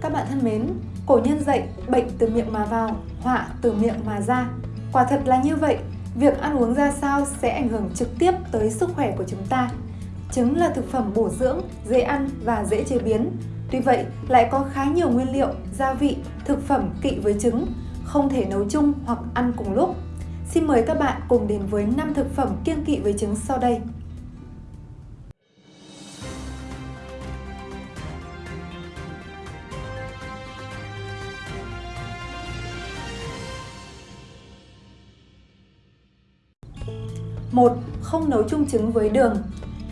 Các bạn thân mến, cổ nhân dạy bệnh từ miệng mà vào, họa từ miệng mà ra. Quả thật là như vậy, việc ăn uống ra sao sẽ ảnh hưởng trực tiếp tới sức khỏe của chúng ta. Trứng là thực phẩm bổ dưỡng, dễ ăn và dễ chế biến. Tuy vậy, lại có khá nhiều nguyên liệu, gia vị, thực phẩm kỵ với trứng, không thể nấu chung hoặc ăn cùng lúc. Xin mời các bạn cùng đến với 5 thực phẩm kiêng kỵ với trứng sau đây. Một Không nấu chung trứng với đường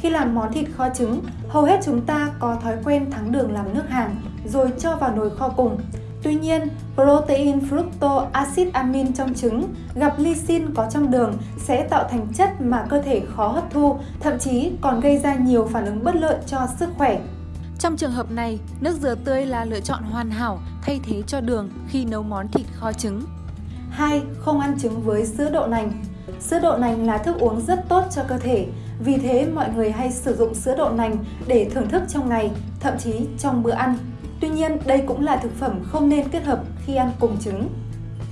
Khi làm món thịt kho trứng, hầu hết chúng ta có thói quen thắng đường làm nước hàng rồi cho vào nồi kho cùng. Tuy nhiên, protein fructose acid amin trong trứng gặp lysine có trong đường sẽ tạo thành chất mà cơ thể khó hấp thu, thậm chí còn gây ra nhiều phản ứng bất lợi cho sức khỏe. Trong trường hợp này, nước dừa tươi là lựa chọn hoàn hảo thay thế cho đường khi nấu món thịt kho trứng. 2. Không ăn trứng với sữa đậu nành Sữa đậu nành là thức uống rất tốt cho cơ thể, vì thế mọi người hay sử dụng sữa đậu nành để thưởng thức trong ngày, thậm chí trong bữa ăn. Tuy nhiên, đây cũng là thực phẩm không nên kết hợp khi ăn cùng trứng.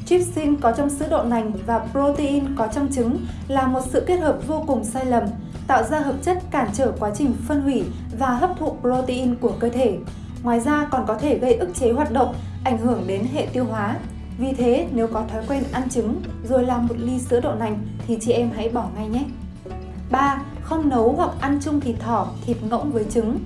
Trypsin có trong sữa đậu nành và protein có trong trứng là một sự kết hợp vô cùng sai lầm, tạo ra hợp chất cản trở quá trình phân hủy và hấp thụ protein của cơ thể. Ngoài ra còn có thể gây ức chế hoạt động, ảnh hưởng đến hệ tiêu hóa. Vì thế, nếu có thói quen ăn trứng rồi làm một ly sữa đậu nành thì chị em hãy bỏ ngay nhé. 3. Không nấu hoặc ăn chung thịt thỏ, thịt ngỗng với trứng.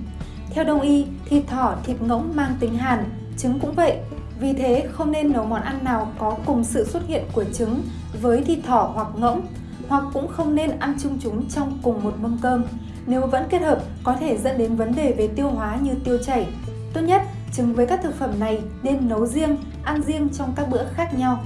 Theo đông y, thịt thỏ, thịt ngỗng mang tính hàn, trứng cũng vậy. Vì thế, không nên nấu món ăn nào có cùng sự xuất hiện của trứng với thịt thỏ hoặc ngỗng, hoặc cũng không nên ăn chung chúng trong cùng một mâm cơm. Nếu vẫn kết hợp, có thể dẫn đến vấn đề về tiêu hóa như tiêu chảy. Tốt nhất, trứng với các thực phẩm này nên nấu riêng, ăn riêng trong các bữa khác nhau.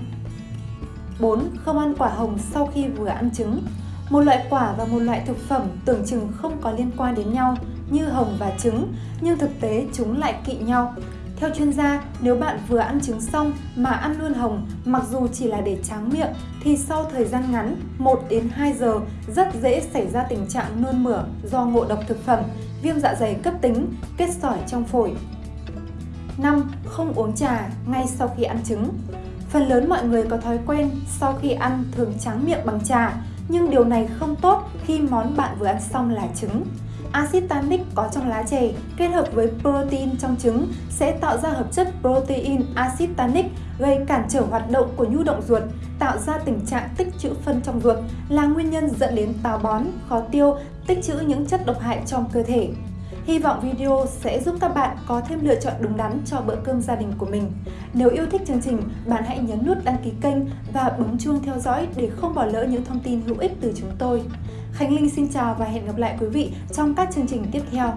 4. Không ăn quả hồng sau khi vừa ăn trứng Một loại quả và một loại thực phẩm tưởng chừng không có liên quan đến nhau như hồng và trứng, nhưng thực tế chúng lại kỵ nhau. Theo chuyên gia, nếu bạn vừa ăn trứng xong mà ăn luôn hồng, mặc dù chỉ là để tráng miệng, thì sau thời gian ngắn 1 đến 2 giờ rất dễ xảy ra tình trạng nôn mửa do ngộ độc thực phẩm, viêm dạ dày cấp tính, kết sỏi trong phổi. 5. Không uống trà ngay sau khi ăn trứng Phần lớn mọi người có thói quen sau khi ăn thường tráng miệng bằng trà, nhưng điều này không tốt khi món bạn vừa ăn xong là trứng. Acid tannic có trong lá chè kết hợp với protein trong trứng sẽ tạo ra hợp chất protein acid tannic gây cản trở hoạt động của nhu động ruột, tạo ra tình trạng tích trữ phân trong ruột là nguyên nhân dẫn đến táo bón, khó tiêu, tích trữ những chất độc hại trong cơ thể. Hy vọng video sẽ giúp các bạn có thêm lựa chọn đúng đắn cho bữa cơm gia đình của mình. Nếu yêu thích chương trình, bạn hãy nhấn nút đăng ký kênh và bấm chuông theo dõi để không bỏ lỡ những thông tin hữu ích từ chúng tôi. Khánh Linh xin chào và hẹn gặp lại quý vị trong các chương trình tiếp theo.